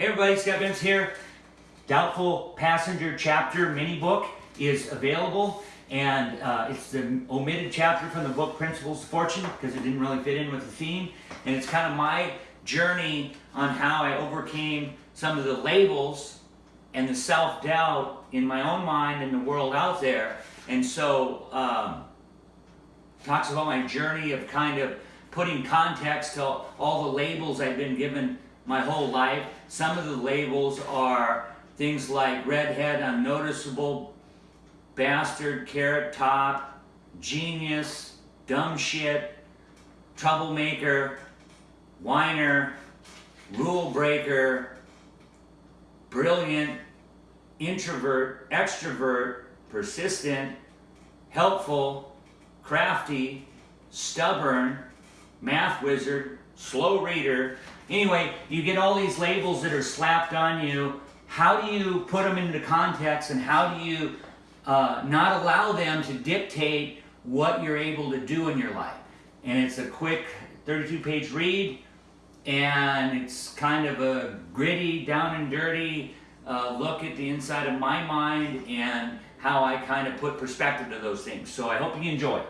Hey everybody, Scott Vince here. Doubtful Passenger Chapter mini book is available and uh, it's the omitted chapter from the book Principles of Fortune because it didn't really fit in with the theme and it's kind of my journey on how I overcame some of the labels and the self-doubt in my own mind and the world out there and so um, talks about my journey of kind of putting context to all the labels I've been given my whole life. Some of the labels are things like redhead, unnoticeable, bastard, carrot top, genius, dumb shit, troublemaker, whiner, rule breaker, brilliant, introvert, extrovert, persistent, helpful, crafty, stubborn, math wizard, slow reader. Anyway, you get all these labels that are slapped on you. How do you put them into context and how do you uh, not allow them to dictate what you're able to do in your life? And it's a quick 32 page read and it's kind of a gritty, down and dirty uh, look at the inside of my mind and how I kind of put perspective to those things. So I hope you enjoy.